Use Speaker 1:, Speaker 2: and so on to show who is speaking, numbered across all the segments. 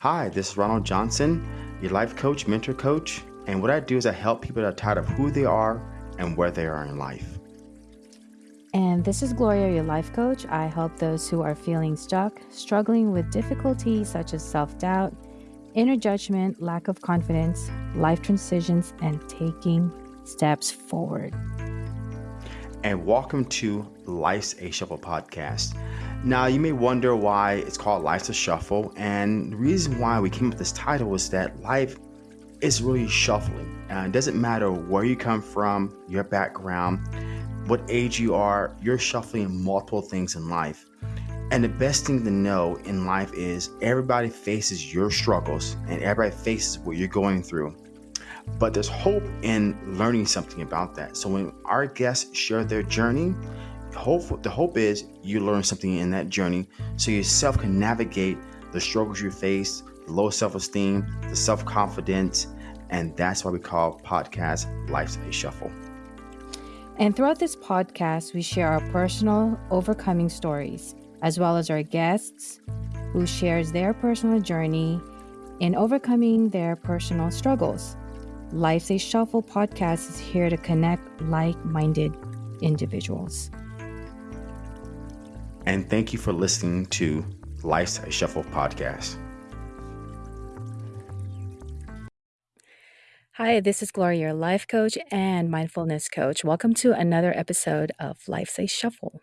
Speaker 1: Hi, this is Ronald Johnson, your life coach, mentor coach. And what I do is I help people that are tired of who they are and where they are in life.
Speaker 2: And this is Gloria, your life coach. I help those who are feeling stuck, struggling with difficulties such as self doubt, inner judgment, lack of confidence, life transitions, and taking steps forward.
Speaker 1: And welcome to Life's a Shuffle podcast. Now, you may wonder why it's called Life's a Shuffle. And the reason why we came up with this title is that life is really shuffling. And it doesn't matter where you come from, your background, what age you are, you're shuffling multiple things in life. And the best thing to know in life is everybody faces your struggles and everybody faces what you're going through. But there's hope in learning something about that. So when our guests share their journey, hope the hope is you learn something in that journey so yourself can navigate the struggles you face, the low self-esteem, the self-confidence, and that's why we call podcast Life's a Shuffle.
Speaker 2: And throughout this podcast, we share our personal overcoming stories as well as our guests who shares their personal journey in overcoming their personal struggles. Life's a Shuffle podcast is here to connect like minded individuals.
Speaker 1: And thank you for listening to Life's a Shuffle podcast.
Speaker 2: Hi, this is Gloria, your life coach and mindfulness coach. Welcome to another episode of Life's a Shuffle.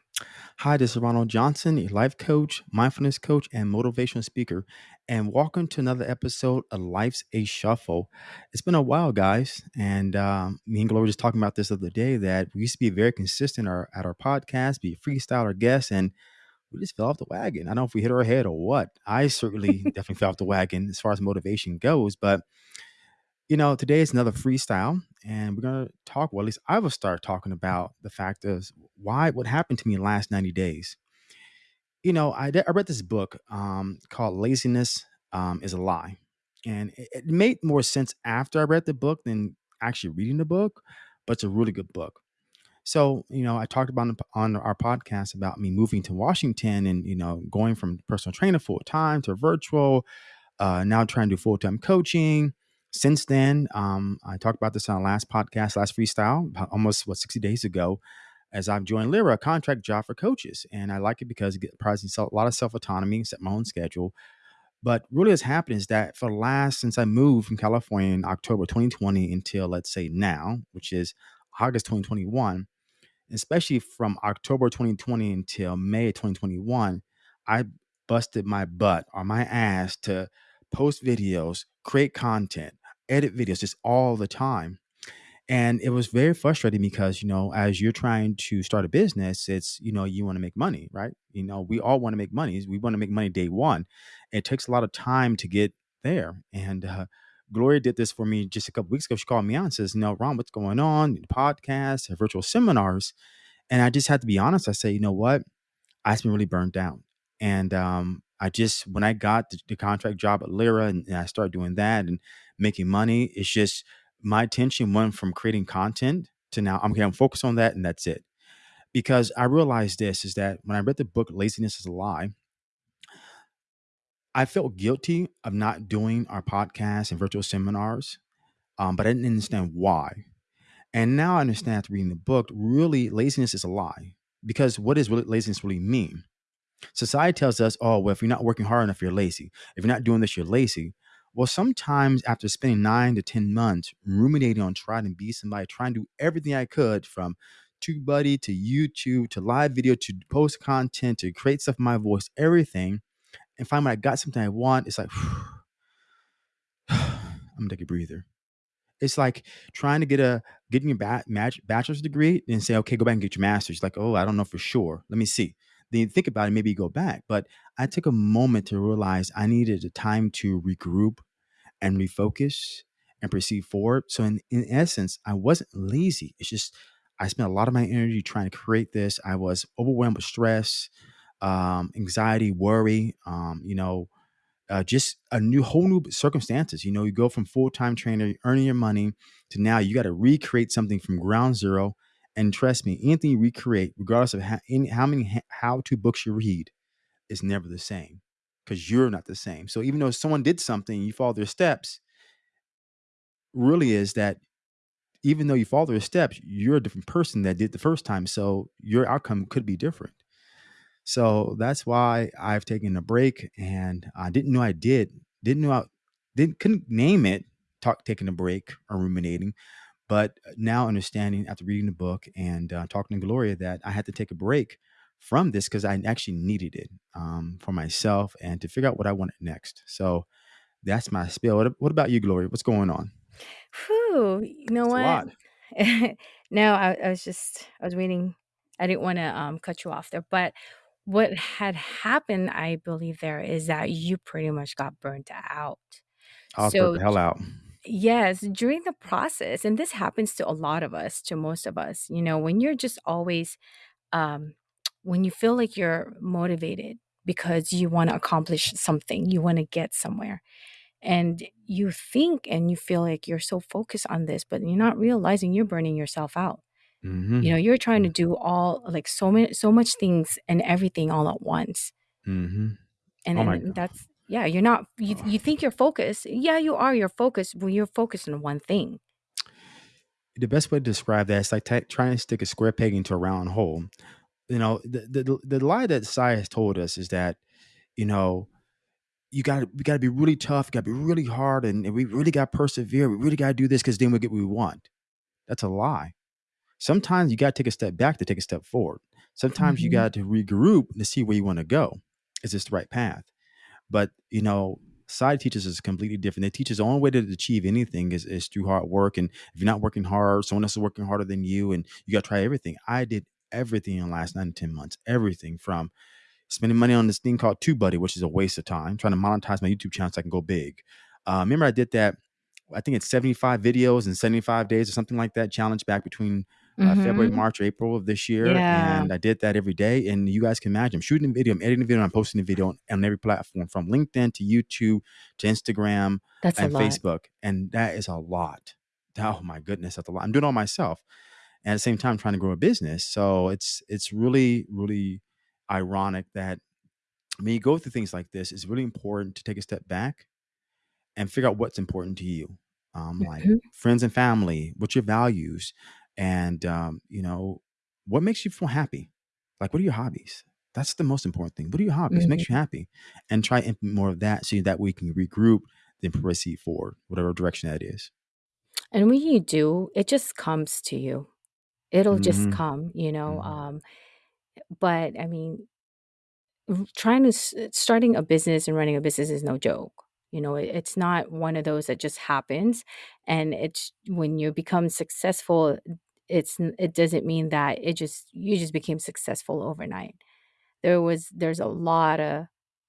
Speaker 1: Hi, this is Ronald Johnson, a life coach, mindfulness coach, and motivational speaker. And welcome to another episode of Life's a Shuffle. It's been a while, guys. And um, me and Gloria were just talking about this the other day that we used to be very consistent our, at our podcast, be a freestyle our guests. and we just fell off the wagon. I don't know if we hit our head or what. I certainly definitely fell off the wagon as far as motivation goes. But, you know, today is another freestyle. And we're going to talk, well, at least I will start talking about the fact of why, what happened to me in the last 90 days. You know, I, I read this book um, called Laziness um, is a Lie. And it, it made more sense after I read the book than actually reading the book, but it's a really good book. So, you know, I talked about on our podcast about me moving to Washington and, you know, going from personal trainer full time to virtual, uh, now trying to do full time coaching. Since then, um, I talked about this on last podcast, last freestyle, almost what 60 days ago, as I've joined Lyra, a contract job for coaches. And I like it because it provides a lot of self autonomy, set my own schedule. But really, what's happened is that for the last, since I moved from California in October 2020 until let's say now, which is August 2021, especially from October 2020 until May 2021, I busted my butt or my ass to post videos, create content, edit videos just all the time. And it was very frustrating because, you know, as you're trying to start a business, it's, you know, you want to make money, right? You know, we all want to make money. We want to make money day one. It takes a lot of time to get there. And uh, Gloria did this for me just a couple weeks ago. She called me on and says, know, Ron, what's going on? Podcasts, virtual seminars. And I just had to be honest. I say, you know what? I've been really burned down. And um, I just, when I got the, the contract job at Lyra and, and I started doing that and making money, it's just my attention went from creating content to now I'm, okay, I'm focused on that and that's it. Because I realized this is that when I read the book Laziness is a Lie, I felt guilty of not doing our podcasts and virtual seminars, um, but I didn't understand why. And now I understand after reading the book, really laziness is a lie. Because what does laziness really mean? Society tells us, oh, well, if you're not working hard enough, you're lazy. If you're not doing this, you're lazy. Well, sometimes after spending nine to 10 months ruminating on trying to be somebody, trying to do everything I could from TubeBuddy to YouTube to live video to post content to create stuff in my voice, everything, and find when I got something I want, it's like, I'm gonna take a breather. It's like trying to get a getting your ba- bachelor's degree and say, okay, go back and get your master's. Like, oh, I don't know for sure. Let me see. Then you think about it, maybe you go back. But I took a moment to realize I needed a time to regroup and refocus and proceed forward. So in, in essence, I wasn't lazy. It's just I spent a lot of my energy trying to create this. I was overwhelmed with stress, um, anxiety, worry, um, you know, uh, just a new whole new circumstances. You know, you go from full time trainer earning your money to now you got to recreate something from ground zero. And trust me, anything you recreate, regardless of how, any, how many how to books you read, is never the same. because you're not the same. So even though someone did something, you follow their steps, really is that even though you follow their steps, you're a different person that did the first time. So your outcome could be different. So that's why I've taken a break, and I didn't know I did. Didn't know I didn't couldn't name it. Talk taking a break or ruminating, but now understanding after reading the book and uh, talking to Gloria that I had to take a break from this because I actually needed it um, for myself and to figure out what I wanted next. So that's my spiel. What, what about you, Gloria? What's going on?
Speaker 2: Whew, you know
Speaker 1: It's a
Speaker 2: what?
Speaker 1: lot.
Speaker 2: No, I I was just I was waiting I didn't wanna, um, cut you off there, but what had happened, I believe there, is that you pretty much got burnt out.
Speaker 1: I was burnt
Speaker 2: So
Speaker 1: the hell out.
Speaker 2: Yes, during the process, and this happens to a lot of us, to most of us, you know, when you're just always, um, when you feel like you're motivated because you want to accomplish something, you want to get somewhere, and you think and you feel like you're so focused on this, but you're not realizing you're burning yourself out. You know, you're trying to do all like so many, so much things and everything all at once.
Speaker 1: hmm
Speaker 2: And
Speaker 1: Oh
Speaker 2: then that's, yeah, you're not, you, you think you're focused. Yeah, you are, you're focused, but you're focused on one thing.
Speaker 1: The best way to describe that is like t- trying to stick a square peg into a round hole. You know, the, the the lie that society has told us is that you know you got to we got to be really tough, got to be really hard, and, and we really got to persevere. We really got to do this because then we get what we want. That's a lie. Sometimes you got to take a step back to take a step forward. Sometimes you
Speaker 2: Mhm.
Speaker 1: got to regroup to see where you want to go. Is this the right path? But you know, side teachers is completely different. They teach us the only way to achieve anything is, is through hard work. And if you're not working hard, someone else is working harder than you, and you got to try everything. I did everything in the last nine to ten months. Everything from spending money on this thing called TubeBuddy, which is a waste of time, trying to monetize my YouTube channel so I can go big. Uh, remember, I did that. I think it's 75 videos in 75 days or something like that challenge back between uh, February,
Speaker 2: Mhm.
Speaker 1: March, or April of this year.
Speaker 2: Yeah,
Speaker 1: And I did that every day. And you guys can imagine I'm shooting a video, I'm editing a video, I'm posting a video on, on every platform from LinkedIn to YouTube to Instagram
Speaker 2: that's
Speaker 1: and. Facebook. And that is a lot. Oh my goodness, that's a lot. I'm doing it all myself. And at the same time, trying to grow a business. So it's it's really, really ironic that when you go through things like this, it's really important to take a step back and figure out what's important to you. Um, like
Speaker 2: Mhm,
Speaker 1: friends and family, what's your values, and um, you know what makes you feel happy. Like, what are your hobbies? That's the most important thing. What are your hobbies? Makes you happy, and try implement more of that so that we can regroup, then proceed forward, whatever direction that is.
Speaker 2: And when you do, it just comes to you. It'll just
Speaker 1: Mm-hmm.
Speaker 2: come, you know,
Speaker 1: Mm-hmm.
Speaker 2: um, but, I mean, trying to starting a business and running a business is no joke, you know, it it's not one of those that just happens, and it's when you become successful, it's it doesn't mean that it just you just became successful overnight. There was there's a lot of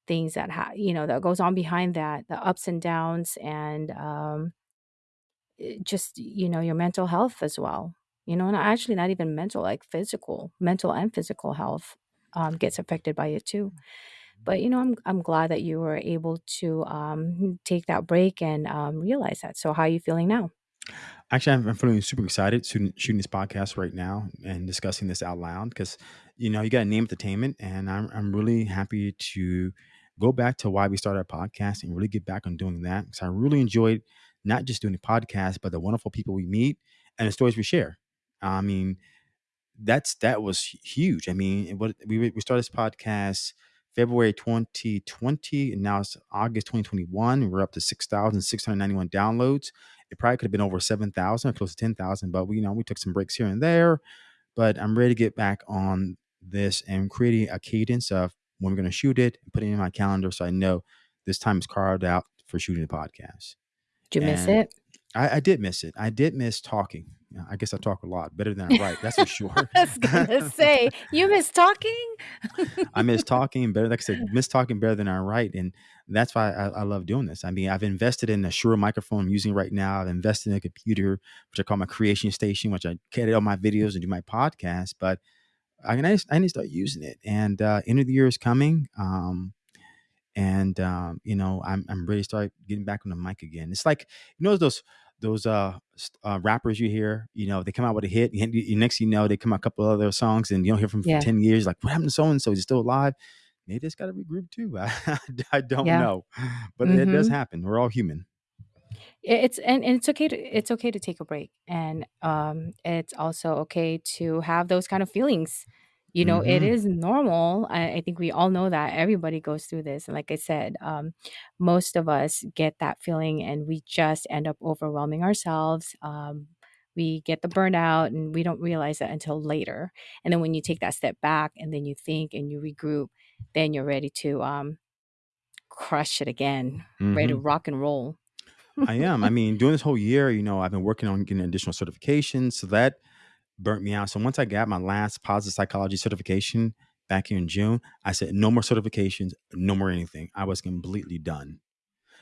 Speaker 2: things that ha you know, that goes on behind that, the ups and downs and, um, just, you know, your mental health as well, you know, and actually not even mental, like physical mental and physical health, um, gets affected by it too. But, you know, I'm I'm glad that you were able to, um, take that break and, um, realize that. So how are you feeling now?
Speaker 1: Actually, I'm, feeling super excited shooting, shooting this podcast right now and discussing this out loud because, you know, you got to name entertainment, and I'm I'm really happy to go back to why we started our podcast and really get back on doing that because I really enjoyed not just doing the podcast, but the wonderful people we meet and the stories we share. I mean, that's that was huge. I mean, what we we started this podcast February 2020, and now it's August 2021, we're up to 6,691 downloads. It probably could have been over 7,000 or close to 10,000, but we, you know, we took some breaks here and there. But I'm ready to get back on this and creating a cadence of when we're going to shoot it and putting it in my calendar so I know this time is carved out for shooting the podcast.
Speaker 2: Did you miss it?
Speaker 1: I, I did miss it. I did miss talking. Yeah, I guess I talk a lot better than I write. That's for sure.
Speaker 2: I was gonna say, "You miss talking?"
Speaker 1: I miss talking better. Like I said, miss talking better than I write, and that's why I, I love doing this. I mean, I've invested in a Shure microphone I'm using right now. I've invested in a computer, which I call my creation station, which I edit all my videos and do my podcast. But I, I need I need to start using it. And uh, end of the year is coming. Um, and um, you know I'm I'm ready to start getting back on the mic again. It's like you know those those uh, uh rappers you hear, you know, they come out with a hit, and you, you- next you know they come out a couple other songs, and you don't hear from them for
Speaker 2: Yeah.
Speaker 1: ten years. Like, what happened to so and so? Is he still alive? Maybe it's got to regroup too. I, I don't
Speaker 2: Yeah.
Speaker 1: know, but it does
Speaker 2: Mhm.
Speaker 1: happen. We're all human.
Speaker 2: It's and, and it's okay to it's okay to take a break, and um, it's also okay to have those kind of feelings. You know, it
Speaker 1: hmm
Speaker 2: is normal. I, I think we all know that everybody goes through this, and like I said, um, most of us get that feeling, and we just end up overwhelming ourselves. Um, we get the burnout, and we don't realize that until later. And then when you take that step back, and then you think and you regroup, then you're ready to um, crush it again, ready to
Speaker 1: hmm
Speaker 2: rock and roll.
Speaker 1: I am. I mean, during this whole year, you know, I've been working on getting additional certifications. So that burnt me out. So once I got my last positive psychology certification back here in June, I said, no more certifications, no more anything. I was completely done.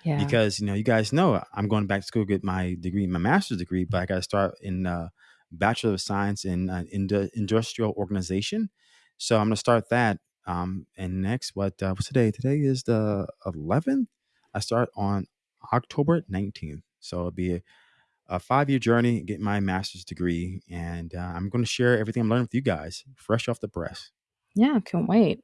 Speaker 2: Yeah.
Speaker 1: because you know you guys know I'm going back to school to get my degree, my master's degree, but I got to start in uh, Bachelor of Science in uh, indu- Industrial Organization. So I'm going to start that. Um, and next, what uh, what's today? Today is the 11th. I start on October 19th. So it'll be a, five year journey, get my master's degree, and uh, I'm going to share everything I'm learning with you guys, fresh off the press.
Speaker 2: Yeah, can't wait.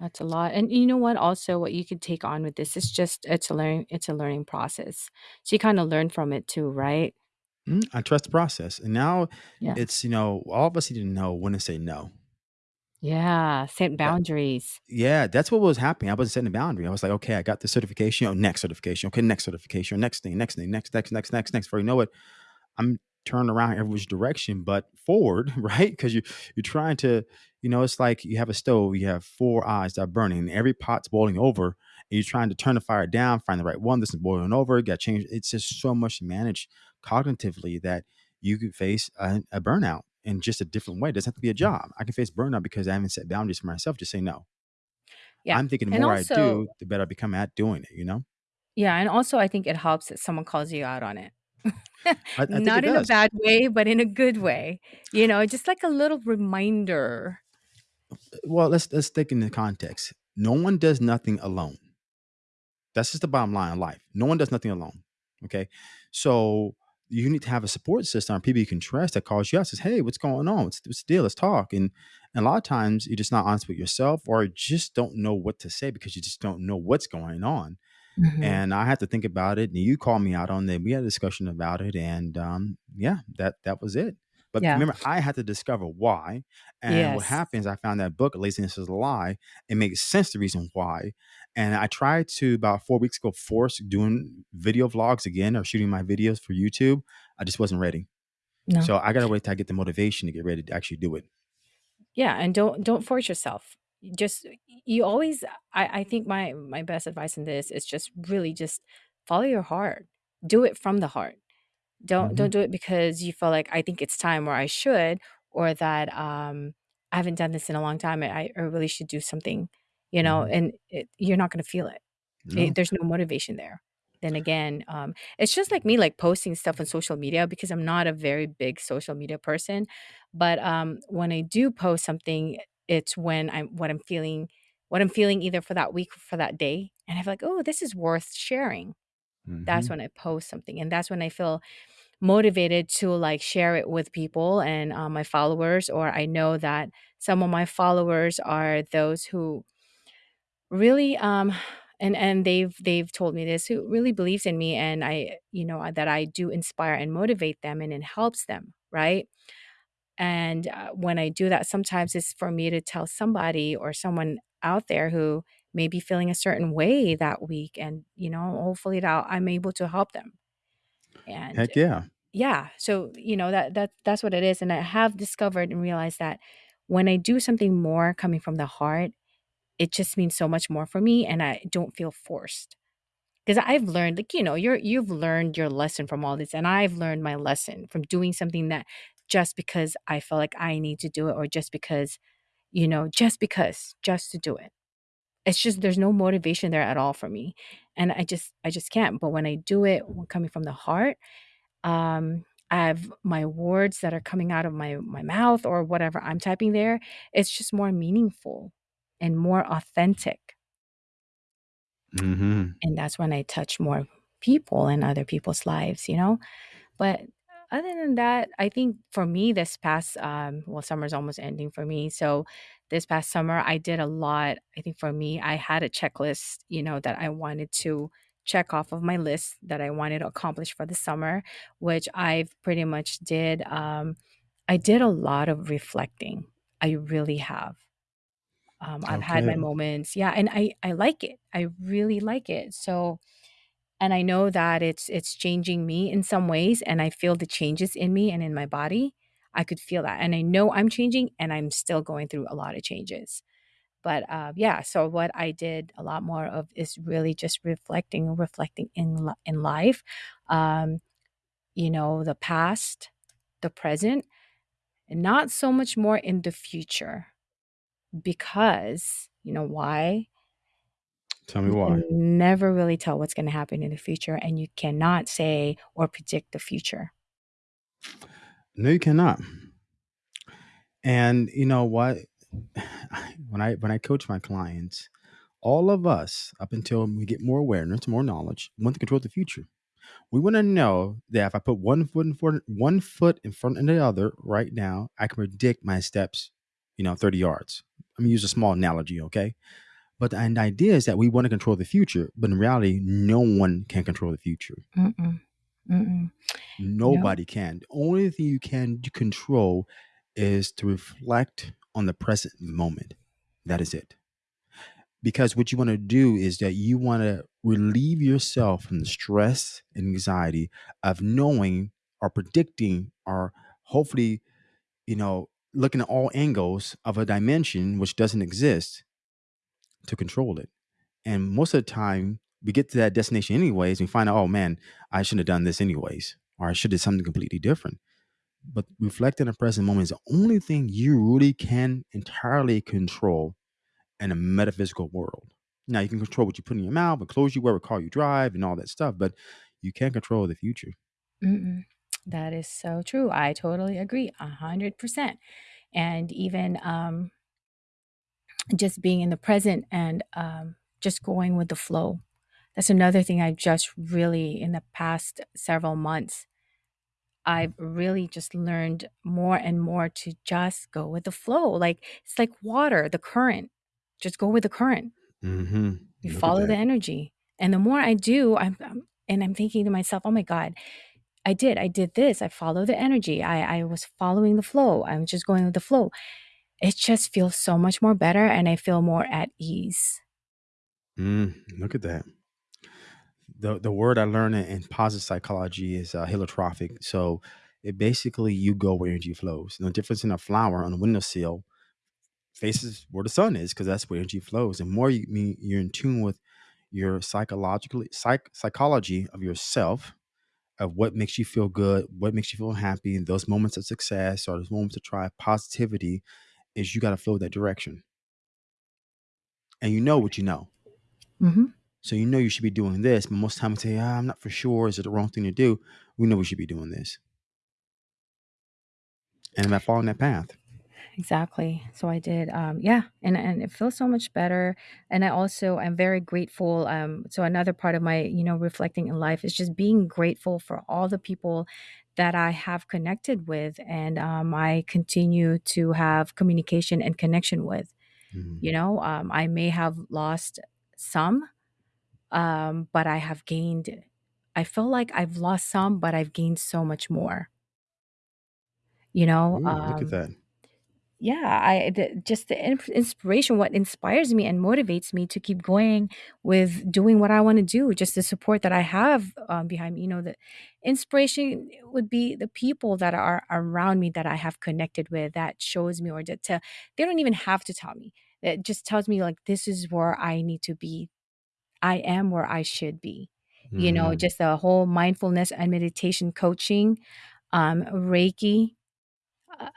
Speaker 2: That's a lot. And you know what? Also, what you could take on with this is just it's a learning it's a learning process. So you kind of learn from it too, right?
Speaker 1: Mm, I trust the process, and now
Speaker 2: Yeah.
Speaker 1: it's you know all of us need to know when to say no.
Speaker 2: Yeah. Set boundaries.
Speaker 1: Yeah, that's what was happening. I wasn't setting a boundary. I was like, okay, I got the certification. Oh, next certification. Okay, next certification. Next thing, next thing, next, next, next, next, next. Before you know it, I'm turning around every which direction, but forward, right? Because you you're trying to, you know, it's like you have a stove, you have four eyes that are burning, and every pot's boiling over, and you're trying to turn the fire down, find the right one. This is boiling over. Got changed. It's just so much to manage cognitively that you could face a, a burnout in just a different way. It doesn't have to be a mm. job. I can face burnout because I haven't set boundaries for myself. Just say no.
Speaker 2: Yeah.
Speaker 1: I'm thinking the
Speaker 2: And
Speaker 1: more I do, the better I become at doing it, you know?
Speaker 2: yeah, and also I think it helps that someone calls you out on it.
Speaker 1: I, I think it
Speaker 2: Not in a bad way, but in a good way. You know, just like a little reminder.
Speaker 1: Uh, well, let's let's take into context. No one does nothing alone. That's just the bottom line of life. No one does nothing alone. Okay. So you need to have a support system, or people you can trust that calls you out, says, Hey, what's going on? What's, what's the deal? Let's talk. And, and a lot of times you're just not honest with yourself or just don't know what to say because you just don't know what's going on.
Speaker 2: Mhm.
Speaker 1: and I had to think about it. And you called me out on it. We had a discussion about it, and um, yeah, that that was it. But
Speaker 2: Yeah.
Speaker 1: remember, I had to discover why. And what happens? I found that book, "Laziness Is a Lie." It makes sense the reason why. And I tried to about four weeks ago force doing video vlogs again or shooting my videos for YouTube. I just wasn't ready.
Speaker 2: No.
Speaker 1: So I gotta wait till I get the motivation to get ready to actually do it.
Speaker 2: Yeah, and don't don't force yourself. Just you always I I think my my best advice in this is just really just follow your heart. Do it from the heart. Don't don't
Speaker 1: hmm
Speaker 2: do it because you feel like I think it's time or I should or that um I haven't done this in a long time. I, I really should do something, you know,
Speaker 1: hmm
Speaker 2: and it, you're not going to feel it. it. There's no motivation there. Then again, um, it's just like me, like posting stuff on social media because I'm not a very big social media person. But um, when I do post something, it's when I'm what I'm feeling, what I'm feeling either for that week or for that day, and I feel like, oh, this is worth sharing. That's
Speaker 1: hmm
Speaker 2: when I post something, and that's when I feel motivated to like share it with people and uh, my followers or i know that some of my followers are those who really um and and they've they've told me this who really believes in me and i you know that i do inspire and motivate them and it helps them right and uh, when i do that sometimes it's for me to tell somebody or someone out there who may be feeling a certain way that week and you know hopefully that i'm able to help them and
Speaker 1: Heck yeah.
Speaker 2: yeah, so, you know, that that that's what it is, and I have discovered and realized that when I do something more coming from the heart, it just means so much more for me, and I don't feel forced. Because I've learned, like, you know, you're you've learned your lesson from all this, and I've learned my lesson from doing something that just because I feel like I need to do it or just because, you know, just because, just to do it. It's just there's no motivation there at all for me, and I just I just can't, but when I do it, coming from the heart um, I have my words that are coming out of my my mouth or whatever I'm typing there, it's just more meaningful and more authentic,
Speaker 1: hmm
Speaker 2: and that's when I touch more people and other people's lives, you know? But other than that, I think for me this past um well, summer's almost ending for me, so this past summer, I did a lot. I think for me, I had a checklist, you know, that I wanted to check off of my list that I wanted to accomplish for the summer, which I've pretty much did. Um, I did a lot of reflecting. I really have. Um, I've had my
Speaker 1: Okay.
Speaker 2: moments, yeah, and I I like it. I really like it. So, and I know that it's it's changing me in some ways, and I feel the changes in me and in my body. I could feel that, and I know I'm changing, and I'm still going through a lot of changes. But uh, yeah, so what I did a lot more of is really just reflecting, reflecting in li- in life, um, you know, the past, the present, and not so much more in the future because you know why
Speaker 1: Tell me
Speaker 2: You
Speaker 1: why.
Speaker 2: never really tell what's gonna happen in the future, and you cannot say or predict the future.
Speaker 1: No, you cannot. And you know what? When I when I coach my clients, all of us, up until we get more awareness, more knowledge, want to control the future. We want to know that if I put one foot in front, one foot in front of the other right now, I can predict my steps. You know, thirty yards. I'm gonna use a small analogy, okay? But the idea is that we want to control the future, but in reality, no one can control the future.
Speaker 2: Mm-mm. You know?
Speaker 1: Nobody can. The only thing you can control is to reflect on the present moment. That is it. Because what you want to do is that you want to relieve yourself from the stress and anxiety of knowing or predicting or hopefully, you know, looking at all angles of a dimension which doesn't exist to control it. And most of the time, we get to that destination anyways, and we find out, oh man, I shouldn't have done this anyways, or I should have done something completely different. But reflecting in the present moment is the only thing you really can entirely control in a metaphysical world. Now you can control what you put in your mouth, what clothes you wear, what car you drive, and all that stuff, but you can't control the future.
Speaker 2: Mm-mm. That is so true. I totally agree, 100%. And even, um, just being in the present and, um, just going with the flow. That's another thing I've just really in the past several months, I've really just learned more and more to just go with the flow. Like, it's like water, the current. Just go with the current.
Speaker 1: hmm
Speaker 2: You
Speaker 1: Look
Speaker 2: follow the energy. And the more I do, I'm, I'm and I'm thinking to myself, "Oh my god, I did. I did this. I follow the energy. I I was following the flow. I'm just going with the flow." It just feels so much more better and I feel more at ease.
Speaker 1: Mm, look at that. The the word I learned in, positive psychology is uh. So it basically you go where energy flows. No difference in a flower on a windowsill faces where the sun is because that's where energy flows. And more you you're in tune with your psychologically psych, psychology of yourself of what makes you feel good, what makes you feel happy, and those moments of success or those moments of try positivity is you got to flow that direction. And you know what you know.
Speaker 2: Mhm.
Speaker 1: So you know you should be doing this, but most times we say, ah, I'm not for sure. Is it the wrong thing to do? We know we should be doing this. And am I following that path?
Speaker 2: Exactly. So I did, um, yeah, and and it feels so much better. And I also I'm very grateful. Um, so another part of my, you know, reflecting in life is just being grateful for all the people that I have connected with, and um, I continue to have communication and connection with. You
Speaker 1: Mhm.
Speaker 2: know, um, I may have lost some, um, but I have gained. I feel like I've lost some, but I've gained so much more. You know,
Speaker 1: Ooh, look at
Speaker 2: um,
Speaker 1: that.
Speaker 2: Yeah, I the just the in inspiration, what inspires me and motivates me to keep going with doing what I wanna do, just the support that I have, um, behind me, you know, the inspiration would be the people that are around me that I have connected with that shows me or that to they don't even have to tell me. It just tells me, like, this is where I need to be. I am where I should be. You know,
Speaker 1: hmm
Speaker 2: just the whole mindfulness and meditation coaching, um, Reiki,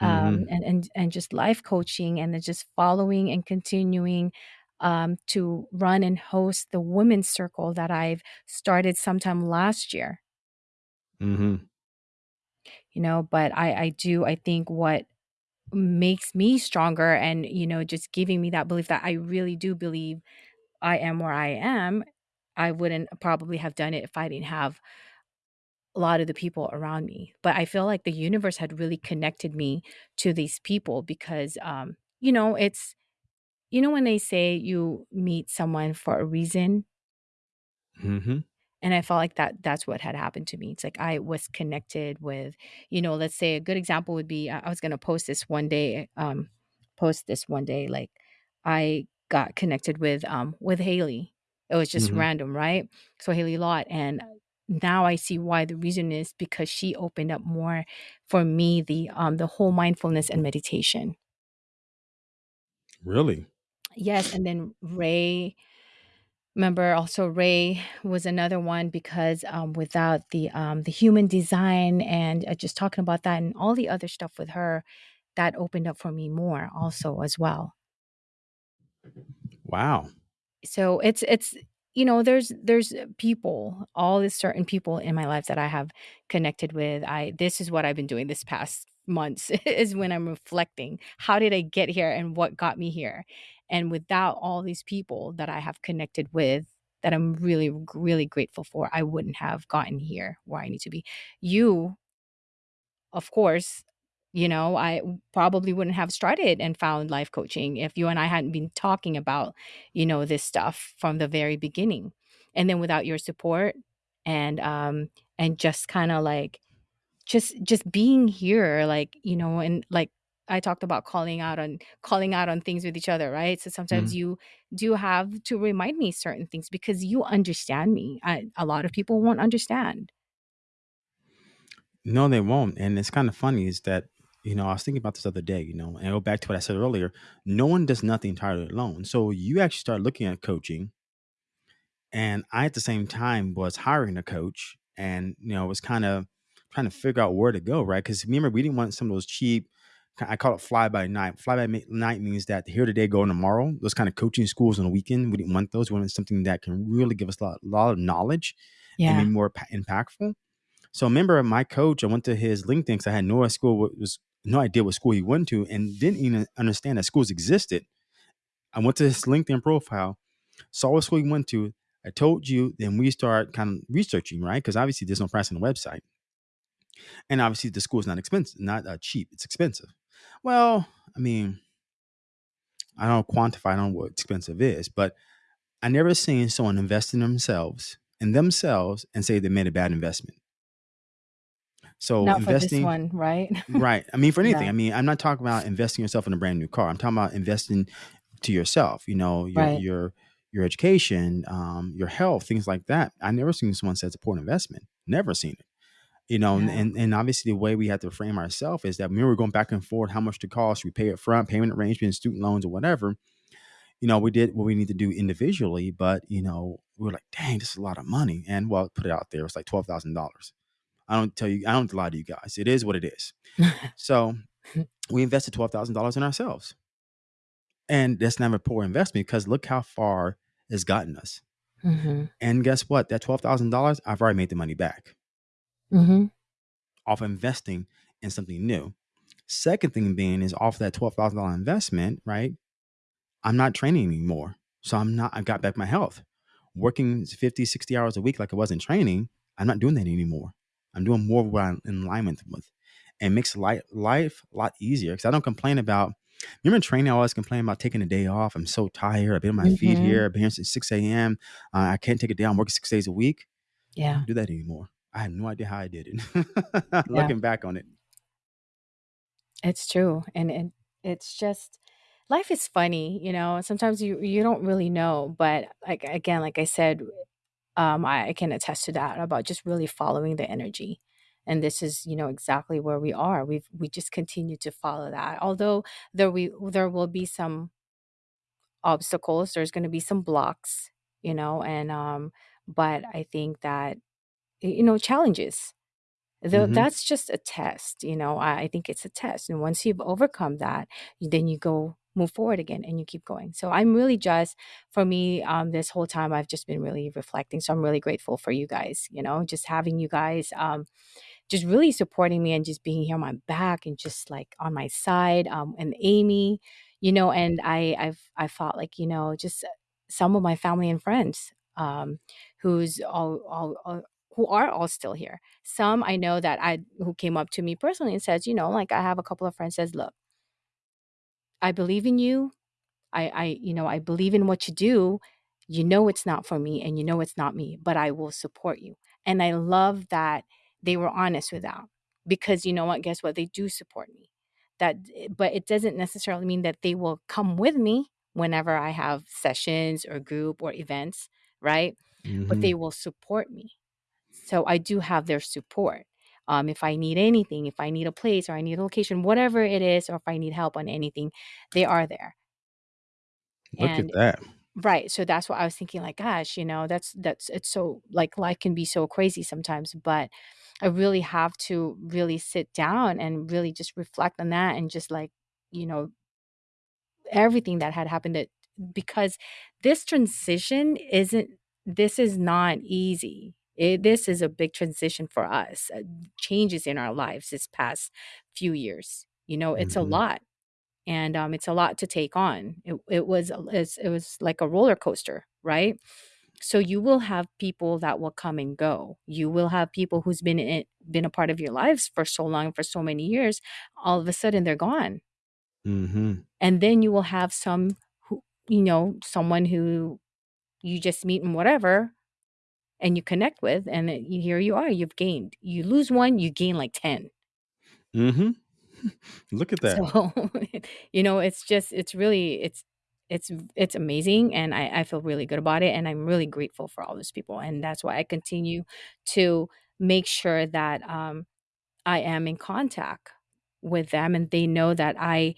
Speaker 2: um,
Speaker 1: hmm
Speaker 2: and and and just life coaching and then just following and continuing um, to run and host the women's circle that I've started sometime last year.
Speaker 1: hmm
Speaker 2: You know, but I I do I think what makes me stronger and you know just giving me that belief that I really do believe I am where I am. I wouldn't probably have done it if I didn't have a lot of the people around me. But I feel like the universe had really connected me to these people because um, you know, it's you know when they say you meet someone for a reason
Speaker 1: Mm-hmm.
Speaker 2: and i felt like that that's what had happened to me it's like i was connected with you know let's say a good example would be i was going to post this one day um post this one day like i got connected with um with haley it was just
Speaker 1: Mm-hmm.
Speaker 2: random right so haley lott and now i see why the reason is because she opened up more for me the um the whole mindfulness and meditation
Speaker 1: Really?
Speaker 2: yes and then ray Remember also Ray was another one because, um, without the, um, the human design and, uh, just talking about that and all the other stuff with her, that opened up for me more also as well.
Speaker 1: Wow.
Speaker 2: So it's it's you know, there's there's people, all these certain people in my life that I have connected with. I this is what I've been doing this past months is when I'm reflecting. How did I get here and what got me here? And without all these people that I have connected with that I'm really really grateful for, I wouldn't have gotten here where I need to be. You of course, you know, I probably wouldn't have started and found life coaching if you and I hadn't been talking about, you know, this stuff from the very beginning. And then without your support and um and just kind of like just just being here like, you know, and like I talked about calling out on calling out on things with each other, right? So sometimes
Speaker 1: Mhm.
Speaker 2: you do have to remind me certain things because you understand me. I, a lot of people won't understand.
Speaker 1: No, they won't. And it's kind of funny is that, you know, I was thinking about this other day, you know, and I go back to what I said earlier. No one does nothing entirely alone. So you actually start looking at coaching. And I, at the same time, was hiring a coach and, you know, was kind of trying to figure out where to go, right? Because remember, we didn't want some of those cheap, I call it fly by night. Fly by night means that here today, go tomorrow. Those kind of coaching schools on the weekend, we didn't want those. We wanted something that can really give us a lot, lot of knowledge and be more impactful. So remember my coach, I went to his LinkedIn because I had no school was no idea what school he went to and didn't even understand that schools existed. I went to his LinkedIn profile, saw what school he went to. I told you, then we start kind of researching, right? Because obviously there's no price on the website. And obviously the school is not expensive, not uh, cheap. It's expensive. Well, I mean, I don't quantify, know what expensive is, but I never seen someone invest in themselves in themselves and say they made a bad investment. So
Speaker 2: Not for this
Speaker 1: investing
Speaker 2: one, right?
Speaker 1: Right. I mean, for anything.
Speaker 2: yeah.
Speaker 1: I mean, I'm not talking about investing yourself in a brand new car. I'm talking about investing to yourself. You know, your
Speaker 2: Right.
Speaker 1: your your education, um, your health, things like that. I never seen someone say it's a poor investment. Never seen it. You know, and
Speaker 2: Yeah.
Speaker 1: and, and obviously the way we have to frame ourselves is that when we're going back and forth, how much to cost, we pay it front, payment arrangements, student loans, or whatever. You know, we did what we need to do individually, but you know, we were like, dang, this is a lot of money. And well, put it out there, it's like twelve thousand dollars. I don't tell you, I don't lie to you guys. It is what it is. So we invested $12,000 in ourselves. And that's never a poor investment because look how far it's gotten us.
Speaker 2: Mhm.
Speaker 1: And guess what? That $12,000, I've already made the money back
Speaker 2: Mhm.
Speaker 1: off investing in something new. Second thing being is off that $12,000 investment, right? I'm not training anymore. So I'm not, I got back my health. Working 50, 60 hours a week like I was in training, I'm not doing that anymore. I'm doing more of what I'm in alignment with. And makes life, life a lot easier because I don't complain about, remember in training, I always complain about taking a day off. I'm so tired. I've been on my feet
Speaker 2: Mhm.
Speaker 1: here. I've been here since 6 a.m. Uh, I can't take a day. I'm working six days a week. I
Speaker 2: Yeah.
Speaker 1: don't do that anymore. I have no idea how I did it.
Speaker 2: Yeah.
Speaker 1: Looking back on it.
Speaker 2: It's true. And and it's just life is funny, you know. Sometimes you you don't really know, but like again, like I said, um I, I can attest to that about just really following the energy. And this is, you know, exactly where we are. We've we just continue to follow that. Although there we there will be some obstacles, there's going to be some blocks, you know, and um but I think that you know challenges Though
Speaker 1: hmm
Speaker 2: that's just a test, you know, I I think it's a test, and once you've overcome that, then you go move forward again and you keep going. So I'm really just for me, um, this whole time, I've just been really reflecting, so I'm really grateful for you guys, you know, just having you guys, um, just really supporting me and just being here on my back and just, like, on my side, um, and Amy, you know, and I I've I felt like, you know, just some of my family and friends, um, who's all all all who are all still here. Some I know that I who came up to me personally and says, you know, like, I have a couple of friends says, "Look, I believe in you. I, I, you know, I believe in what you do. You know it's not for me and you know it's not me, but I will support you. And I love that they were honest with that because you know what? Guess what? They do support me. That, but it doesn't necessarily mean that they will come with me whenever I have sessions or group or events, right? But
Speaker 1: hmm
Speaker 2: they will support me. So I do have their support. Um, if I need anything, if I need a place or I need a location, whatever it is, or if I need help on anything, they are there.
Speaker 1: Look at that.
Speaker 2: right, so that's what I was thinking. Like, gosh, you know, that's that's it's so like life can be so crazy sometimes, but I really have to really sit down and really just reflect on that and just like, you know, everything that had happened that because this transition isn't this is not easy. It, this is a big transition for us. Uh, changes in our lives this past few years. You know, it's a
Speaker 1: hmm
Speaker 2: lot and um, it's a lot to take on. It, it was it was like a roller coaster, right? So you will have people that will come and go. You will have people who's been in, been a part of your lives for so long, for so many years. All of a sudden, they're gone,
Speaker 1: hmm
Speaker 2: and then you will have some who you know someone who you just meet and whatever and you connect with and you- here you are you've gained. You lose one you gain like 10
Speaker 1: mm-hmm. Look at that.
Speaker 2: so you know it's just it's really it's it's it's amazing and I, I feel really good about it and i'm really grateful for all those people and that's why i continue to make sure that um, i am in contact with them and they know that i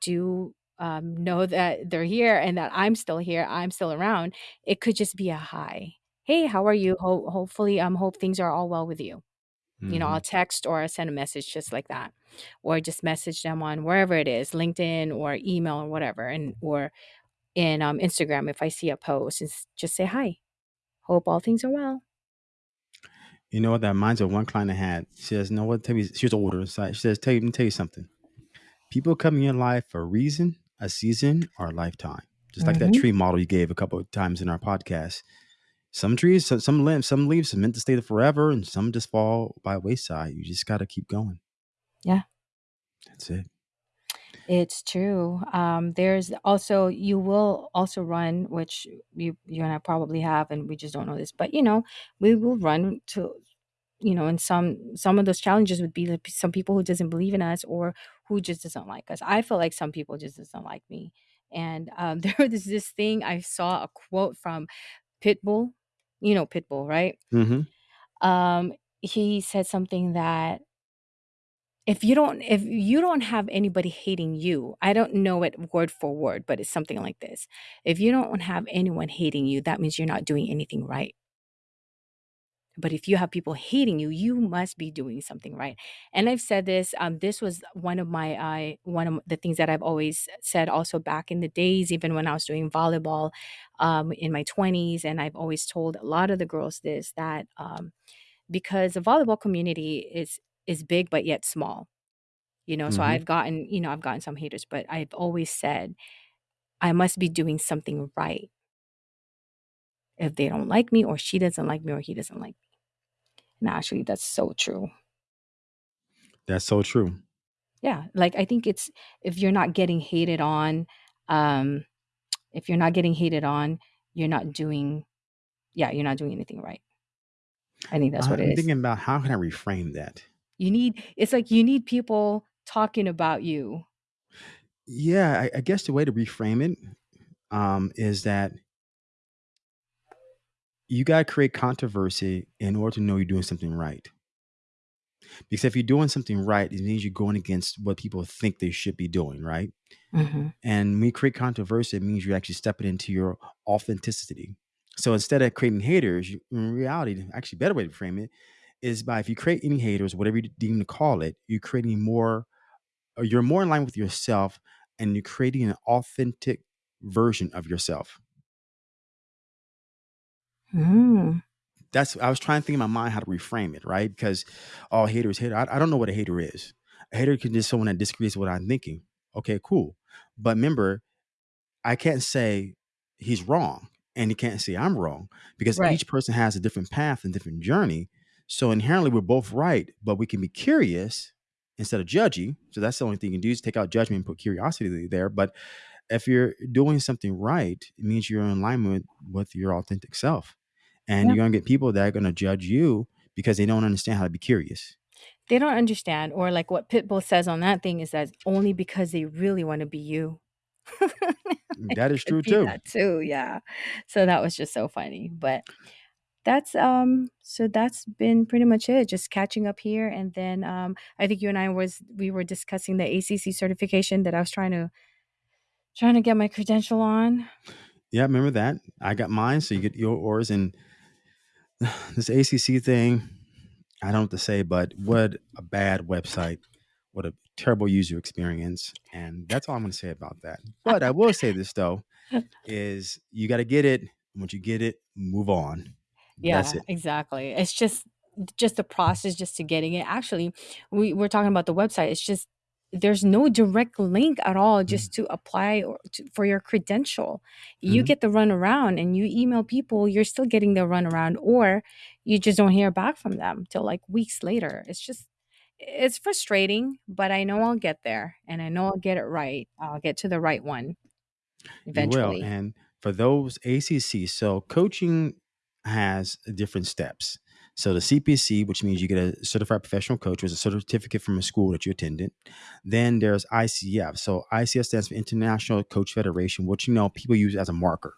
Speaker 2: do um, know that they're here and that i'm still here i'm still around. It could just be a hi hey how are you Ho- hopefully um hope things are all well with you you know, I'll text or I'll send a message just like that, or just message them on wherever it is, LinkedIn or email or whatever, and or in um, Instagram if I see a post, and s- just say hi. Hope all things are well.
Speaker 1: You know what? That reminds me of one client I had. She says, "No, what? Tell me." She was older. So she says, "Tell you, let me tell you something. People come in your life for a reason, a season, or a lifetime. Just like that
Speaker 2: hmm
Speaker 1: tree model you gave a couple of times in our podcast. Some trees, some, some limbs, some leaves are meant to stay there forever, and some just fall by wayside. You just got to keep going.
Speaker 2: Yeah,
Speaker 1: That's it.
Speaker 2: it's true. Um, there's also you will also run, which you you and I probably have, and we just don't know this, but you know, we will run to you know and some some of those challenges would be some people who doesn't believe in us or who just doesn't like us i feel like some people just doesn't like me and um, there was this thing i saw a quote from pitbull you know pitbull right?
Speaker 1: Hmm
Speaker 2: um he said something that if you don't if you don't have anybody hating you i don't know it word for word but it's something like this if you don't have anyone hating you that means you're not doing anything right But if you have people hating you, you must be doing something right. And I've said this. Um, this was one of my uh, one of the things that I've always said. Also back in the days, even when I was doing volleyball, um, in my twenties, and I've always told a lot of the girls this that um, because the volleyball community is is big but yet small. You know, so
Speaker 1: hmm
Speaker 2: I've gotten you know I've gotten some haters, but I've always said I must be doing something right if they don't like me or she doesn't like me or he doesn't like me. And actually, that's so true.
Speaker 1: That's so true.
Speaker 2: Yeah, like, I think it's if you're not getting hated on, um, if you're not getting hated on, you're not doing yeah, you're not doing anything right. I think that's
Speaker 1: I-
Speaker 2: what it
Speaker 1: I'm
Speaker 2: is.
Speaker 1: thinking about how can I reframe that.
Speaker 2: You need it's like you need people talking about you.
Speaker 1: Yeah, I, I guess the way to reframe it um, is that you got to create controversy in order to know you're doing something right. Because if you're doing something right, it means you're going against what people think they should be doing, right?
Speaker 2: Mhm.
Speaker 1: And when you create controversy, it means you're actually stepping into your authenticity. So instead of creating haters, in reality, actually, better way to frame it is by if you create any haters, whatever you deem to call it, you're creating more, or you're more in line with yourself, and you're creating an authentic version of yourself.
Speaker 2: Mm.
Speaker 1: That's I was trying to think in my mind how to reframe it, right? Because all haters hater. I, I don't know what a hater is. A hater can just someone that disagrees with what I'm thinking. Okay, cool. But remember, I can't say he's wrong and he can't say I'm wrong because
Speaker 2: Right.
Speaker 1: each person has a different path and different journey. So inherently we're both right, but we can be curious instead of judgy. So that's the only thing you can do is take out judgment and put curiosity there. But if you're doing something right, it means you're in alignment with, with your authentic self. And
Speaker 2: Yep.
Speaker 1: you're going to get people that are going to judge you because they don't understand how to be curious.
Speaker 2: They don't understand, or like what Pitbull says on that thing is that only because they really want to be you.
Speaker 1: That is true too.
Speaker 2: that too, yeah. So that was just so funny. But that's um so that's been pretty much it. Just catching up here and then um I think you and I was we were discussing the ACC certification that I was trying to trying to get my credential on.
Speaker 1: Yeah, remember that? I got mine, so you get your yours. And this ACC thing, I don't have to say, but what a bad website. What a terrible user experience. And that's all I'm going to say about that. But I will say this, though, is you got to get it. Once you get it, move on. That's
Speaker 2: Yeah,
Speaker 1: it.
Speaker 2: exactly. It's just just the process just to getting it. Actually, we we're talking about the website. It's just there's no direct link at all just to apply or to, for your credential. You
Speaker 1: Mhm.
Speaker 2: get the run around and you email people, you're still getting the run around or you just don't hear back from them till like weeks later. It's just it's frustrating, but I know I'll get there and I know I'll get it right. I'll get to the right one eventually.
Speaker 1: And for those ACC, so coaching has different steps. So the CPC, which means you get a certified professional coach, which a certificate from a school that you attended. Then there's ICF. So ICF stands for International Coach Federation, which you know people use as a marker.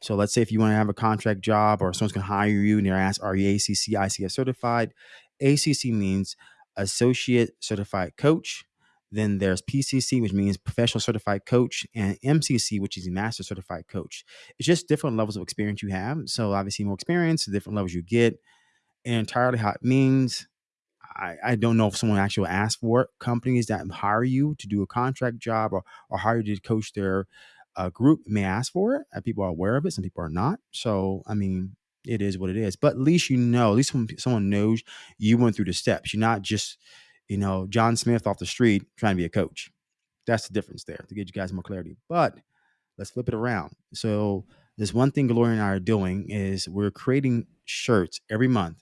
Speaker 1: So let's say if you want to have a contract job or someone's going to hire you and they're asked, are you ACC, ICF certified? ACC means Associate Certified Coach. Then there's PCC, which means Professional Certified Coach, and MCC, which is Master Certified Coach. It's just different levels of experience you have. So obviously, more experience, the different levels you get, entirely how it means. I, I don't know if someone actually asks for it. Companies that hire you to do a contract job or, or hire you to coach their uh, group may ask for it. Uh, people are aware of it. Some people are not. So, I mean, it is what it is. But at least you know, at least when someone knows you went through the steps. You're not just, you know, John Smith off the street trying to be a coach. That's the difference there to get you guys more clarity. But let's flip it around. So, this one thing Gloria and I are doing is we're creating shirts every month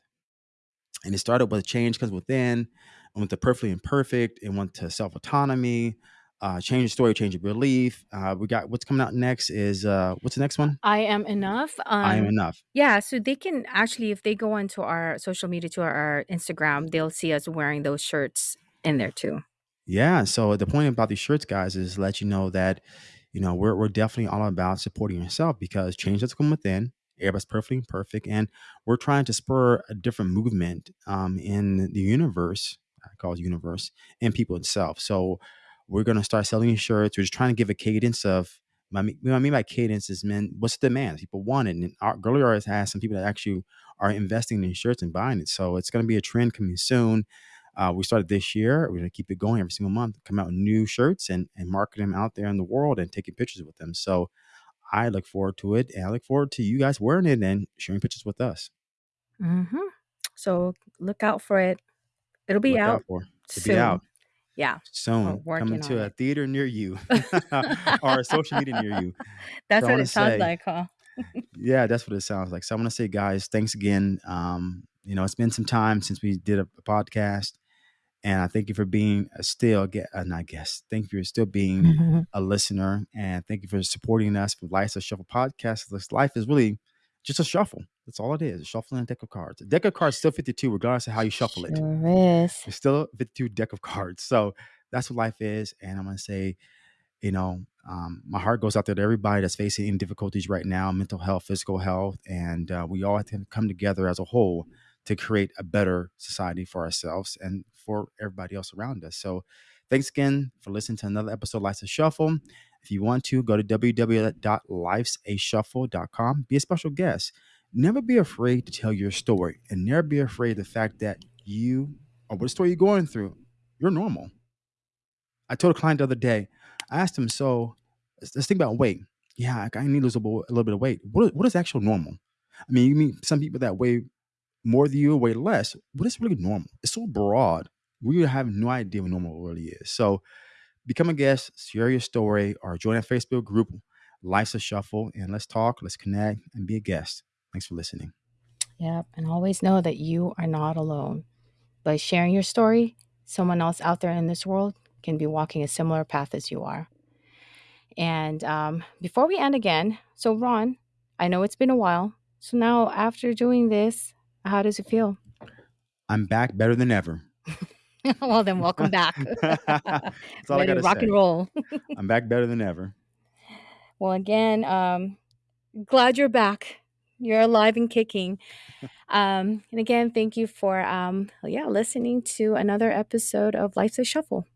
Speaker 1: and it started with change comes within, and with the perfectly imperfect, and went to self autonomy, uh, change the story, change your belief. Uh, we got what's coming out next is uh, what's the next one?
Speaker 2: I am enough.
Speaker 1: I am
Speaker 2: Um,
Speaker 1: enough.
Speaker 2: yeah, so they can actually, if they go onto our social media to our, our Instagram, they'll see us wearing those shirts in there too.
Speaker 1: Yeah. So the point about these shirts, guys, is let you know that you know we're we're definitely all about supporting yourself because change does come within. Everybody's perfectly perfect, and we're trying to spur a different movement um, in the universe. I call it universe and people itself. So we're gonna start selling shirts. We're just trying to give a cadence of. Mean, what I mean by cadence is, man, what's the demand? People want it, and our Girly has had some people that actually are investing in shirts and buying it. So it's going to be a trend coming soon. Uh, we started this year. We're going to keep it going every single month, come out with new shirts and, and market them out there in the world and taking pictures with them. So I look forward to it. And I look forward to you guys wearing it and sharing pictures with us.
Speaker 2: hmm So look out for it. It'll be
Speaker 1: Look
Speaker 2: out
Speaker 1: out for it. to
Speaker 2: soon.
Speaker 1: be out
Speaker 2: Yeah.
Speaker 1: soon, coming to a
Speaker 2: it.
Speaker 1: theater near you or a social media near you.
Speaker 2: That's
Speaker 1: So
Speaker 2: what it sounds
Speaker 1: say,
Speaker 2: like, huh?
Speaker 1: yeah, that's what it sounds like. So I want to say, guys, thanks again. Um, you know, it's been some time since we did a, a podcast. And I thank you for being a still get uh, not guest. Thank you for still being a listener, and thank you for supporting us with Life's a Shuffle podcast. This life is really just a shuffle. That's all it is. A shuffling a deck of cards. A deck of cards is still 52, regardless of how you shuffle it.
Speaker 2: Sure is.
Speaker 1: It's still a 52 deck of cards. So that's what life is. And I'm gonna say, you know, um, my heart goes out there to everybody that's facing any difficulties right now, mental health, physical health, and uh, we all have to come together as a whole to create a better society for ourselves and for everybody else around us. So, thanks again for listening to another episode of Life's a Shuffle. If you want to, go to www.lifesashuffle.com. Be a special guest. Never be afraid to tell your story, and never be afraid of the fact that you or what story you're going through, you're normal. I told a client the other day, I asked him, so let's, think about weight. Yeah, I need to lose a, little- a little bit of weight. What, what is actual normal? I mean, you mean some people that weigh more than you weigh less. What is really normal? It's so broad. We have no idea what normal really is. So become a guest, share your story, or join our Facebook group, Life's a Shuffle, and let's talk, let's connect, and be a guest. Thanks for listening.
Speaker 2: Yep. And always know that you are not alone. By sharing your story, someone else out there in this world can be walking a similar path as you are. And um, before we end again, so Ron, I know it's been a while. So now, after doing this, how does it feel?
Speaker 1: I'm back better than ever.
Speaker 2: well, then welcome back.
Speaker 1: That's all I
Speaker 2: Ready to rock
Speaker 1: say.
Speaker 2: and roll.
Speaker 1: I'm back better than ever.
Speaker 2: Well, again, um, glad you're back. You're alive and kicking. Um, and again, thank you for um, yeah listening to another episode of Life's a Shuffle.